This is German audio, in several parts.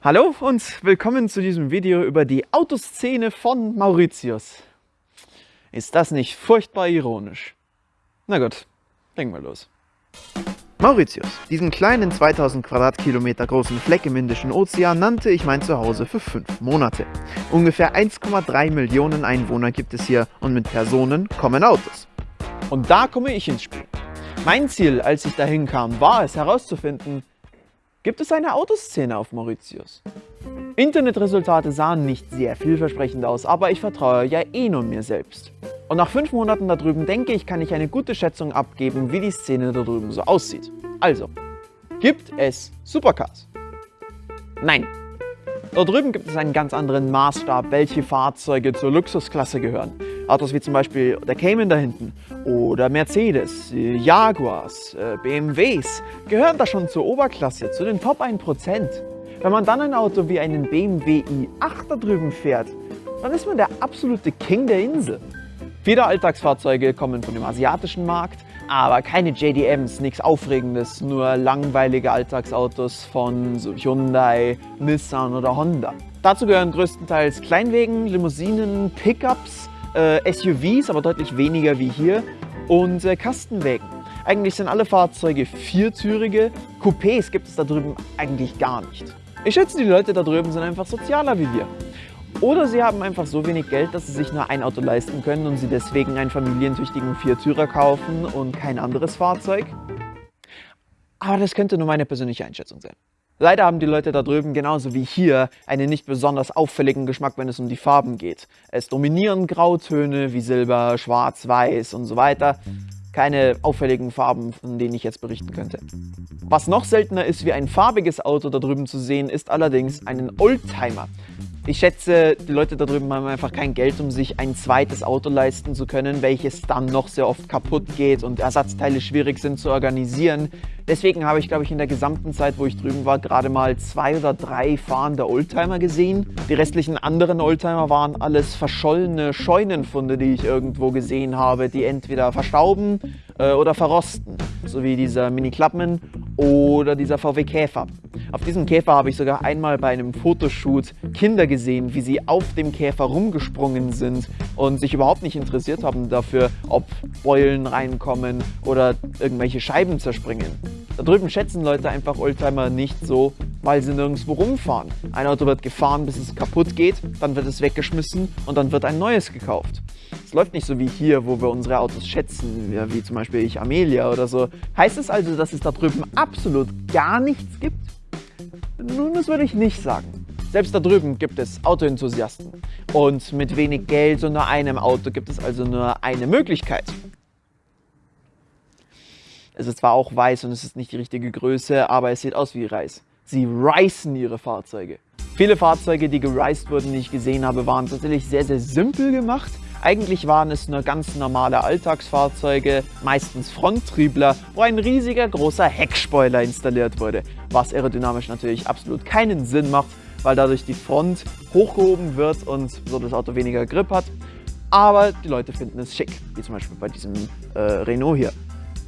Hallo und willkommen zu diesem Video über die Autoszene von Mauritius. Ist das nicht furchtbar ironisch? Na gut, legen wir los. Mauritius, diesen kleinen 2000 Quadratkilometer großen Fleck im Indischen Ozean, nannte ich mein Zuhause für fünf Monate. Ungefähr 1,3 Millionen Einwohner gibt es hier und mit Personen kommen Autos. Und da komme ich ins Spiel. Mein Ziel, als ich dahin kam, war es herauszufinden, gibt es eine Autoszene auf Mauritius? Internetresultate sahen nicht sehr vielversprechend aus, aber ich vertraue ja eh nur mir selbst. Und nach fünf Monaten da drüben denke ich, kann ich eine gute Schätzung abgeben, wie die Szene da drüben so aussieht. Also, gibt es Supercars? Nein. Dort drüben gibt es einen ganz anderen Maßstab, welche Fahrzeuge zur Luxusklasse gehören. Autos wie zum Beispiel der Cayman da hinten oder Mercedes, Jaguars, äh, BMWs gehören da schon zur Oberklasse, zu den Top 1%. Wenn man dann ein Auto wie einen BMW i8 da drüben fährt, dann ist man der absolute King der Insel. Viele Alltagsfahrzeuge kommen von dem asiatischen Markt, aber keine JDMs, nichts Aufregendes, nur langweilige Alltagsautos von Hyundai, Nissan oder Honda. Dazu gehören größtenteils Kleinwegen, Limousinen, Pickups, äh, SUVs, aber deutlich weniger wie hier und äh, Kastenwägen. Eigentlich sind alle Fahrzeuge viertürige, Coupés gibt es da drüben eigentlich gar nicht. Ich schätze, die Leute da drüben sind einfach sozialer wie wir. Oder sie haben einfach so wenig Geld, dass sie sich nur ein Auto leisten können und sie deswegen einen familientüchtigen Viertürer kaufen und kein anderes Fahrzeug. Aber das könnte nur meine persönliche Einschätzung sein. Leider haben die Leute da drüben genauso wie hier einen nicht besonders auffälligen Geschmack, wenn es um die Farben geht. Es dominieren Grautöne wie Silber, Schwarz, Weiß und so weiter. Keine auffälligen Farben, von denen ich jetzt berichten könnte. Was noch seltener ist, wie ein farbiges Auto da drüben zu sehen, ist allerdings einen Oldtimer. Ich schätze, die Leute da drüben haben einfach kein Geld, um sich ein zweites Auto leisten zu können, welches dann noch sehr oft kaputt geht und Ersatzteile schwierig sind zu organisieren. Deswegen habe ich, glaube ich, in der gesamten Zeit, wo ich drüben war, gerade mal zwei oder drei fahrende Oldtimer gesehen. Die restlichen anderen Oldtimer waren alles verschollene Scheunenfunde, die ich irgendwo gesehen habe, die entweder verstauben äh, oder verrosten. So wie dieser Mini Clubman oder dieser VW Käfer. Auf diesem Käfer habe ich sogar einmal bei einem Fotoshoot Kinder gesehen, wie sie auf dem Käfer rumgesprungen sind und sich überhaupt nicht interessiert haben dafür, ob Beulen reinkommen oder irgendwelche Scheiben zerspringen. Da drüben schätzen Leute einfach Oldtimer nicht so, weil sie nirgendwo rumfahren. Ein Auto wird gefahren, bis es kaputt geht, dann wird es weggeschmissen und dann wird ein neues gekauft. Es läuft nicht so wie hier, wo wir unsere Autos schätzen, wie zum Beispiel ich Amelia oder so. Heißt es also, dass es da drüben absolut gar nichts gibt? Nun, das würde ich nicht sagen. Selbst da drüben gibt es Autoenthusiasten. Und mit wenig Geld und nur einem Auto gibt es also nur eine Möglichkeit. Es ist zwar auch weiß und es ist nicht die richtige Größe, aber es sieht aus wie Reis. Sie reißen ihre Fahrzeuge. Viele Fahrzeuge, die gereist wurden, die ich gesehen habe, waren tatsächlich sehr, sehr simpel gemacht. Eigentlich waren es nur ganz normale Alltagsfahrzeuge, meistens Fronttriebler, wo ein riesiger großer Heckspoiler installiert wurde, was aerodynamisch natürlich absolut keinen Sinn macht, weil dadurch die Front hochgehoben wird und so das Auto weniger Grip hat. Aber die Leute finden es schick, wie zum Beispiel bei diesem äh, Renault hier.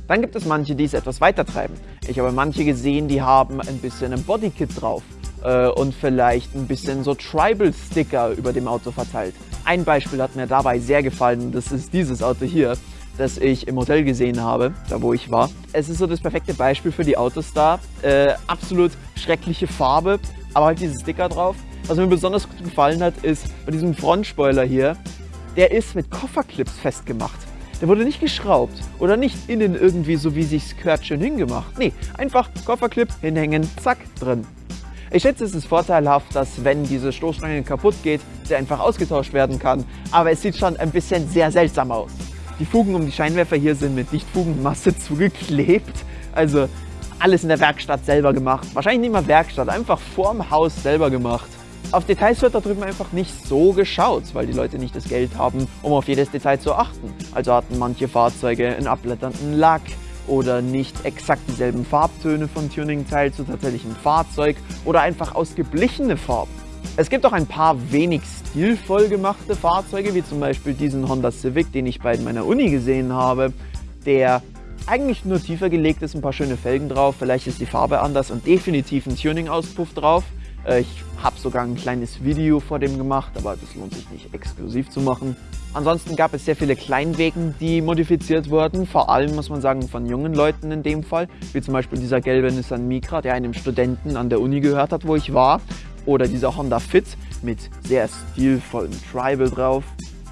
Dann gibt es manche, die es etwas weiter treiben. Ich habe manche gesehen, die haben ein bisschen ein Bodykit drauf äh, und vielleicht ein bisschen so Tribal-Sticker über dem Auto verteilt. Ein Beispiel hat mir dabei sehr gefallen, das ist dieses Auto hier, das ich im Hotel gesehen habe, da wo ich war. Es ist so das perfekte Beispiel für die Autos da. Äh, absolut schreckliche Farbe, aber halt diese Sticker drauf. Was mir besonders gut gefallen hat, ist bei diesem Frontspoiler hier, der ist mit Kofferclips festgemacht. Der wurde nicht geschraubt oder nicht innen irgendwie so wie sich's gehört schön hingemacht. Nee, einfach Kofferclip hinhängen, zack, drin. Ich schätze, es ist vorteilhaft, dass wenn diese Stoßstange kaputt geht, sie einfach ausgetauscht werden kann. Aber es sieht schon ein bisschen sehr seltsam aus. Die Fugen um die Scheinwerfer hier sind mit Lichtfugenmasse zugeklebt. Also alles in der Werkstatt selber gemacht. Wahrscheinlich nicht mal Werkstatt, einfach vorm Haus selber gemacht. Auf Details wird da drüben einfach nicht so geschaut, weil die Leute nicht das Geld haben, um auf jedes Detail zu achten. Also hatten manche Fahrzeuge einen abblätternden Lack oder nicht exakt dieselben Farbtöne von Tuning-Teil zu tatsächlichem Fahrzeug oder einfach ausgeblichene Farben. Es gibt auch ein paar wenig stilvoll gemachte Fahrzeuge, wie zum Beispiel diesen Honda Civic, den ich bei meiner Uni gesehen habe, der eigentlich nur tiefer gelegt ist, ein paar schöne Felgen drauf, vielleicht ist die Farbe anders und definitiv ein Tuning-Auspuff drauf. Äh, ich habe sogar ein kleines Video vor dem gemacht, aber das lohnt sich nicht exklusiv zu machen. Ansonsten gab es sehr viele Kleinwegen, die modifiziert wurden, vor allem muss man sagen von jungen Leuten in dem Fall, wie zum Beispiel dieser gelbe Nissan Micra, der einem Studenten an der Uni gehört hat, wo ich war, oder dieser Honda Fit mit sehr stilvollem Tribal drauf.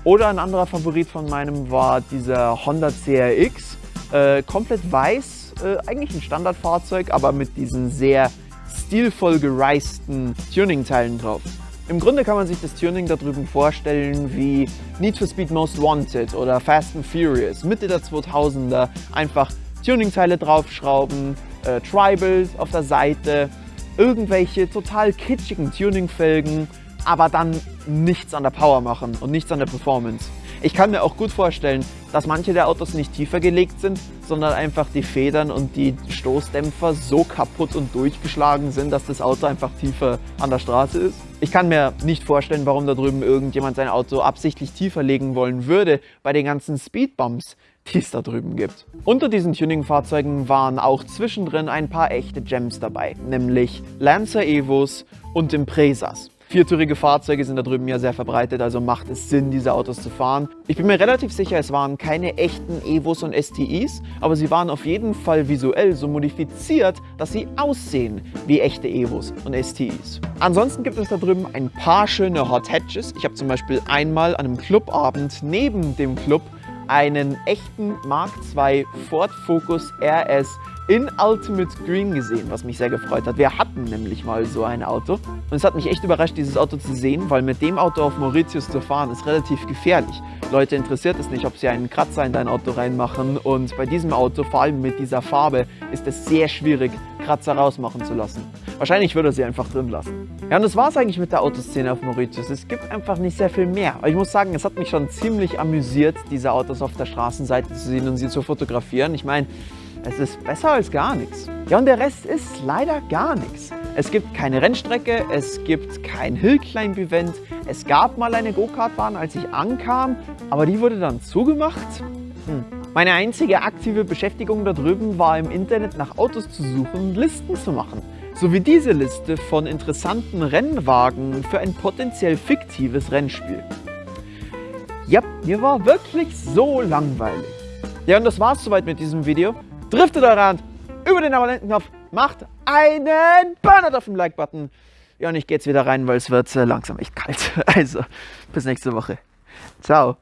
Oder ein anderer Favorit von meinem war dieser Honda CRX, äh, komplett weiß, äh, eigentlich ein Standardfahrzeug, aber mit diesen sehr stilvoll gereisten Tuning-Teilen drauf. Im Grunde kann man sich das Tuning da drüben vorstellen wie Need for Speed Most Wanted oder Fast and Furious, Mitte der 2000er. Einfach Tuning-Teile draufschrauben, äh, Tribals auf der Seite, irgendwelche total kitschigen Tuning-Felgen, aber dann nichts an der Power machen und nichts an der Performance. Ich kann mir auch gut vorstellen, dass manche der Autos nicht tiefer gelegt sind, sondern einfach die Federn und die Stoßdämpfer so kaputt und durchgeschlagen sind, dass das Auto einfach tiefer an der Straße ist. Ich kann mir nicht vorstellen, warum da drüben irgendjemand sein Auto absichtlich tiefer legen wollen würde bei den ganzen Speedbumps, die es da drüben gibt. Unter diesen Tuning-Fahrzeugen waren auch zwischendrin ein paar echte Gems dabei, nämlich Lancer Evos und Impresas. Viertürige Fahrzeuge sind da drüben ja sehr verbreitet, also macht es Sinn, diese Autos zu fahren. Ich bin mir relativ sicher, es waren keine echten Evos und STIs, aber sie waren auf jeden Fall visuell so modifiziert, dass sie aussehen wie echte Evos und STIs. Ansonsten gibt es da drüben ein paar schöne Hot Hatches. Ich habe zum Beispiel einmal an einem Clubabend neben dem Club einen echten Mark II Ford Focus RS in Ultimate Green gesehen, was mich sehr gefreut hat. Wir hatten nämlich mal so ein Auto und es hat mich echt überrascht, dieses Auto zu sehen, weil mit dem Auto auf Mauritius zu fahren ist relativ gefährlich. Leute interessiert es nicht, ob sie einen Kratzer in dein Auto reinmachen und bei diesem Auto, vor allem mit dieser Farbe, ist es sehr schwierig, Kratzer rausmachen zu lassen. Wahrscheinlich würde er sie einfach drin lassen. Ja, und das war es eigentlich mit der Autoszene auf Mauritius. Es gibt einfach nicht sehr viel mehr. Aber ich muss sagen, es hat mich schon ziemlich amüsiert, diese Autos auf der Straßenseite zu sehen und sie zu fotografieren. Ich meine, es ist besser als gar nichts. Ja, und der Rest ist leider gar nichts. Es gibt keine Rennstrecke, es gibt kein Hillclimb-Event. Es gab mal eine Go-Kart-Bahn, als ich ankam, aber die wurde dann zugemacht. Hm. Meine einzige aktive Beschäftigung da drüben war im Internet nach Autos zu suchen und Listen zu machen. So wie diese Liste von interessanten Rennwagen für ein potenziell fiktives Rennspiel. Ja, mir war wirklich so langweilig. Ja, und das war's soweit mit diesem Video driftet eure Hand über den Abonnentenknopf, macht einen Burnout auf dem Like-Button. Ja, und ich gehe jetzt wieder rein, weil es wird langsam echt kalt. Also, bis nächste Woche. Ciao.